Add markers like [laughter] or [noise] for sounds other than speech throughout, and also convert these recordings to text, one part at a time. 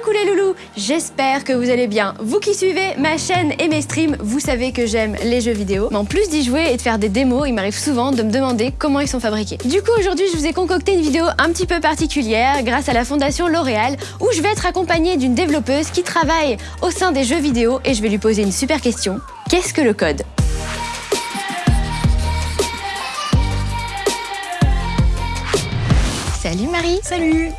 Coucou les loulous, j'espère que vous allez bien. Vous qui suivez ma chaîne et mes streams, vous savez que j'aime les jeux vidéo. Mais en plus d'y jouer et de faire des démos, il m'arrive souvent de me demander comment ils sont fabriqués. Du coup, aujourd'hui, je vous ai concocté une vidéo un petit peu particulière grâce à la fondation L'Oréal où je vais être accompagnée d'une développeuse qui travaille au sein des jeux vidéo et je vais lui poser une super question. Qu'est-ce que le code? Salut Marie Salut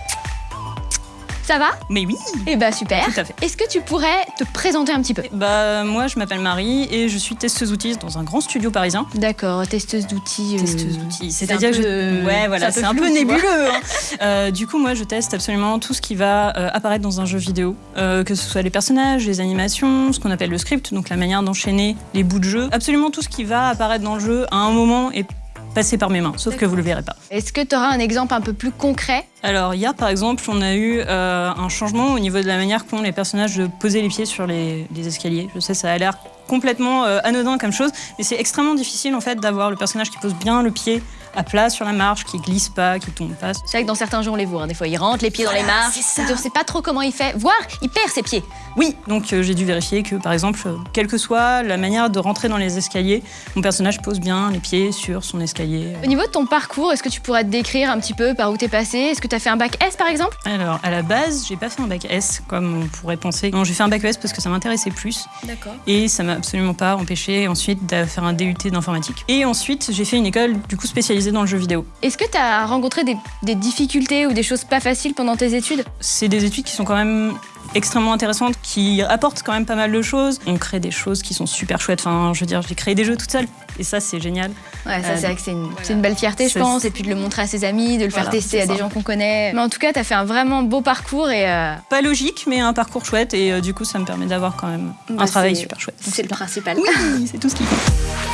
Ça va Mais oui Eh bah super Tout à fait. Est-ce que tu pourrais te présenter un petit peu? Bah moi je m'appelle Marie et je suis testeuse outils dans un grand studio parisien. D'accord, testeuse d'outils. euh, Testeuse d'outils, c'est c'est-à-dire que je... Ouais voilà, c'est un peu flou, nébuleux. hein. [laughs] Euh, du coup moi je teste absolument tout ce qui va euh, apparaître dans un jeu vidéo, que ce soit les personnages, les animations, ce qu'on appelle le script, donc la manière d'enchaîner les bouts de jeu, absolument tout ce qui va apparaître dans le jeu à un moment et passer par mes mains, sauf que vous le verrez pas. Est-ce que tu auras un exemple un peu plus concret? Alors hier par exemple, on a eu euh, un changement au niveau de la manière qu'ont les personnages de poser les pieds sur les, les escaliers. Je sais, ça a l'air complètement euh, anodin comme chose, mais c'est extrêmement difficile en fait d'avoir le personnage qui pose bien le pied à plat sur la marche, qui glisse pas, qui tombe pas. C'est vrai que dans certains jeux, on les voit. hein. Des fois, il rentre les pieds dans les marches. c'est ça. On ne sait pas trop comment il fait. Voire, il perd ses pieds. Oui, donc euh, j'ai dû vérifier que par exemple, euh, quelle que soit la manière de rentrer dans les escaliers, mon personnage pose bien les pieds sur son escalier. Au niveau de ton parcours, est-ce que tu pourrais te décrire un petit peu par où t'es passé? Est-ce que tu as fait un bac S par exemple? Alors, à la base, j'ai pas fait un bac S comme on pourrait penser. Non, j'ai fait un bac ES parce que ça m'intéressait plus. D'accord. Et ça m'a absolument pas empêché ensuite de faire un DUT d'informatique. Et ensuite, j'ai fait une école du coup spécialisée dans le jeu vidéo. Est-ce que tu as rencontré des, des difficultés ou des choses pas faciles pendant tes études? C'est des études qui sont quand même extrêmement intéressantes, qui apportent quand même pas mal de choses. On crée des choses qui sont super chouettes. Enfin, je veux dire, j'ai créé des jeux toute seule. Et ça, c'est génial. Ouais, ça Euh, c'est vrai que c'est une, voilà. c'est une belle fierté, je pense. Et puis de le montrer à ses amis, de le faire tester à des gens qu'on connaît. Mais en tout cas, tu as fait un vraiment beau parcours et euh, Pas logique, mais un parcours chouette. Et euh, du coup, ça me permet d'avoir quand même Bah, un travail super chouette. c'est le principal. Oui, [laughs] c'est tout ce qu'il faut.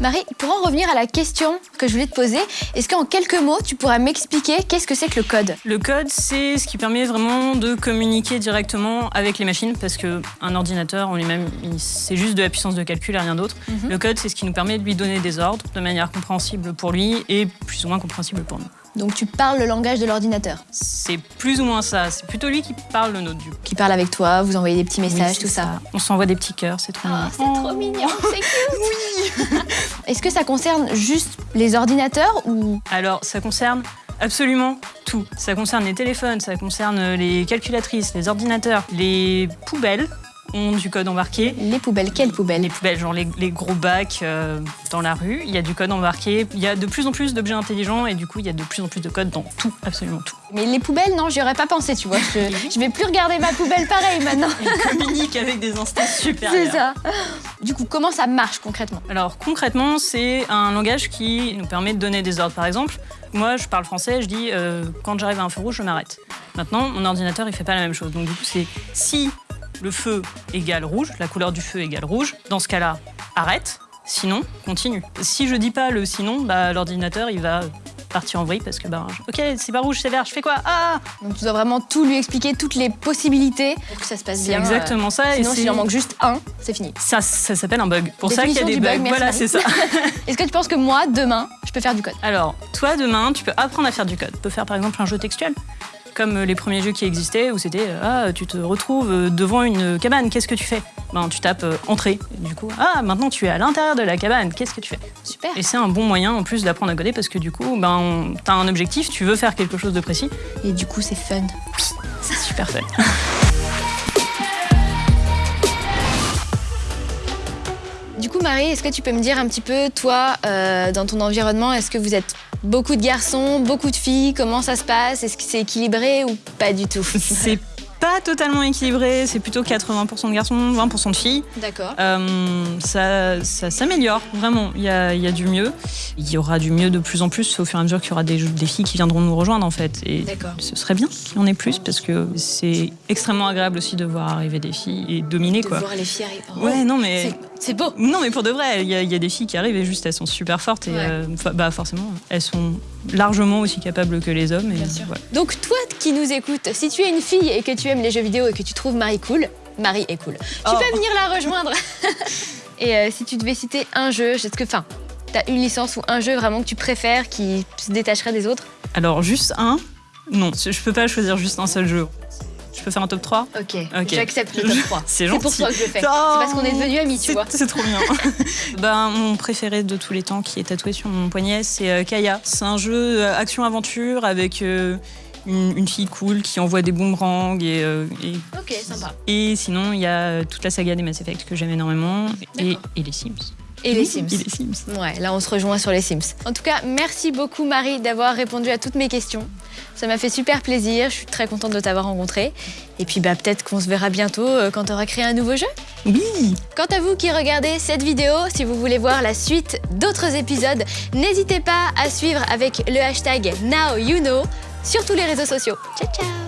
Marie, pour en revenir à la question que je voulais te poser, est-ce qu'en quelques mots, tu pourrais m'expliquer qu'est-ce que c'est que le code? Le code, c'est ce qui permet vraiment de communiquer directement avec les machines, parce qu'un ordinateur en lui-même, c'est juste de la puissance de calcul et rien d'autre. Mhm. Le code, c'est ce qui nous permet de lui donner des ordres de manière compréhensible pour lui et plus ou moins compréhensible pour nous. Donc tu parles le langage de l'ordinateur, C'est plus ou moins ça. C'est plutôt lui qui parle le nôtre, du coup. qui parle avec toi, vous envoyez des petits messages, Oui, tout ça. On s'envoie des petits cœurs, c'est trop Oh, mignon. c'est trop mignon, c'est cute. [laughs] [laughs] Est-ce que ça concerne juste les ordinateurs ou? Alors, ça concerne absolument tout. Ça concerne les téléphones, ça concerne les calculatrices, les ordinateurs, les poubelles ont du code embarqué. les poubelles Quelles poubelles Les poubelles, genre les, les gros bacs euh, dans la rue, il y a du code embarqué. Il y a de plus en plus d'objets intelligents et du coup, il y a de plus en plus de code dans tout, absolument tout. Mais les poubelles, non, j'y aurais pas pensé, tu vois. Je, je vais plus regarder ma poubelle pareil maintenant. [laughs] Ils communiquent avec des instances supérieures. [laughs] C'est ça. Du coup, comment ça marche concrètement? Alors concrètement, c'est un langage qui nous permet de donner des ordres. Par exemple, moi, je parle français, je dis euh, quand j'arrive à un feu rouge, je m'arrête. Maintenant, mon ordinateur, il fait pas la même chose. Donc du coup, c'est si le feu égale rouge, la couleur du feu égale rouge, dans ce cas-là, arrête. Sinon, continue. Si je dis pas le sinon, bah, l'ordinateur, il va partir en vrille parce que bah, ok, c'est pas rouge, c'est vert, je fais quoi? Ah Donc tu dois vraiment tout lui expliquer, toutes les possibilités pour que ça se passe C'est bien. exactement ça. euh, et Sinon, s'il en manque juste un, c'est fini. ça, ça s'appelle un bug. Pour ça qu'il y a des bugs. bug, voilà, c'est ça. [laughs] Est-ce que tu penses que moi, demain, je peux faire du code? Alors, toi, demain, tu peux apprendre à faire du code. Tu peux faire par exemple un jeu textuel, comme euh, les premiers jeux qui existaient, où c'était euh, Ah, tu te retrouves euh, devant une cabane, qu'est-ce que tu fais? Ben, Tu tapes euh, entrée. Et du coup, ah, maintenant tu es à l'intérieur de la cabane, qu'est-ce que tu fais? Super. Et c'est un bon moyen en plus d'apprendre à coder parce que du coup, ben, tu as un objectif, tu veux faire quelque chose de précis. Et du coup, c'est fun. C'est super fun. [laughs] Du coup, Marie, est-ce que tu peux me dire un petit peu, toi, euh, dans ton environnement, est-ce que vous êtes beaucoup de garçons, beaucoup de filles? Comment ça se passe? Est-ce que c'est équilibré ou pas du tout? [laughs] pas totalement équilibré, c'est plutôt 80% de garçons, 20% de filles. D'accord. Euh, ça ça s'améliore, vraiment. Il y a, y a du mieux. Il y aura du mieux de plus en plus au fur et à mesure qu'il y aura des, des filles qui viendront nous rejoindre, en fait. Et D'accord. ce serait bien qu'il y en ait plus parce que c'est extrêmement agréable aussi de voir arriver des filles et dominer, De quoi. voir les filles arriver. Oh, Ouais, non, mais. c'est- beau. Non, mais pour de vrai, il y, a- il y a des filles qui arrivent et juste elles sont super fortes et Ouais. euh, bah forcément, elles sont largement aussi capables que les hommes. Et, Bien sûr. voilà. Donc toi qui nous écoutes, si tu es une fille et que tu aimes les jeux vidéo et que tu trouves Marie cool, Marie est cool. Tu Oh. peux venir la rejoindre. [laughs] et euh, si tu devais citer un jeu, est-ce que, enfin, t'as une licence ou un jeu vraiment que tu préfères qui se détacherait des autres? Alors, juste un, Non, je peux pas choisir juste un seul jeu. Je peux faire un top 3 Ok, Ok. j'accepte le top [laughs] 3. C'est C'est pour gentil. toi que je le fais. C'est Oh, parce qu'on est devenus amis, tu c'est- vois. C'est trop bien. [laughs] [laughs] ben, mon préféré de tous les temps qui est tatoué sur mon poignet, c'est euh, Kaya. C'est un jeu euh, action-aventure avec euh, une, une fille cool qui envoie des boomerangs et, euh, et, Ok, sympa. et sinon il y a toute la saga des Mass Effect que j'aime énormément et, et les Sims. Et les Sims. Et les Sims. Ouais, là on se rejoint sur les Sims. En tout cas, merci beaucoup Marie d'avoir répondu à toutes mes questions. Ça m'a fait super plaisir, je suis très contente de t'avoir rencontré. Et puis bah peut-être qu'on se verra bientôt euh, quand tu auras créé un nouveau jeu. Oui Quant à vous qui regardez cette vidéo, si vous voulez voir la suite d'autres épisodes, n'hésitez pas à suivre avec le hashtag NowYouKnow sur tous les réseaux sociaux. Ciao ciao